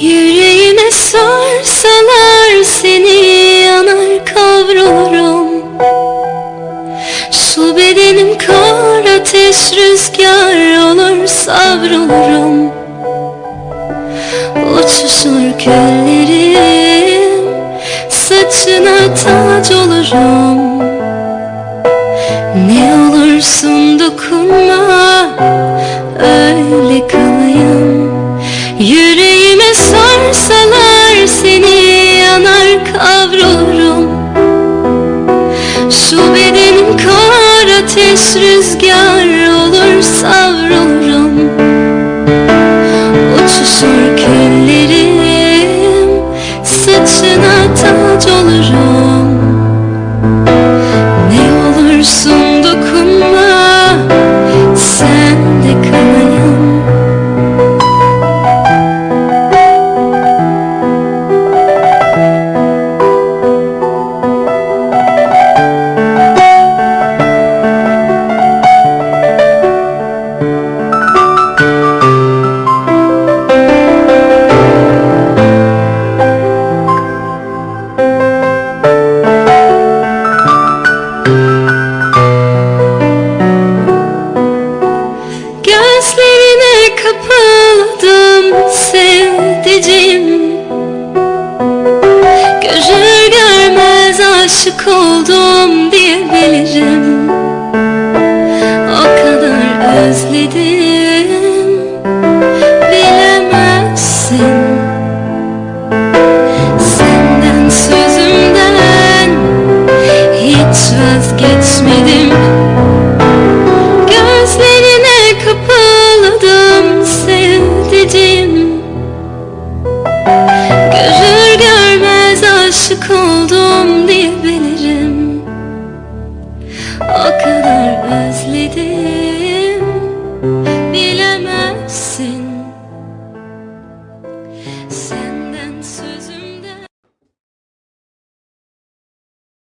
Yüreğime sorsalar seni yanar kavrulurum. Su bedenim kar ateş rüzgar olur savrulurum. Uçuşur küllerim saçına tac olurum. Ne olursun dokunma öyle kalır. Rüzgar aşık oldum diyebilirim O kadar özledim aşık oldum diyebilirim O kadar özledim. Bilemezsin. Sen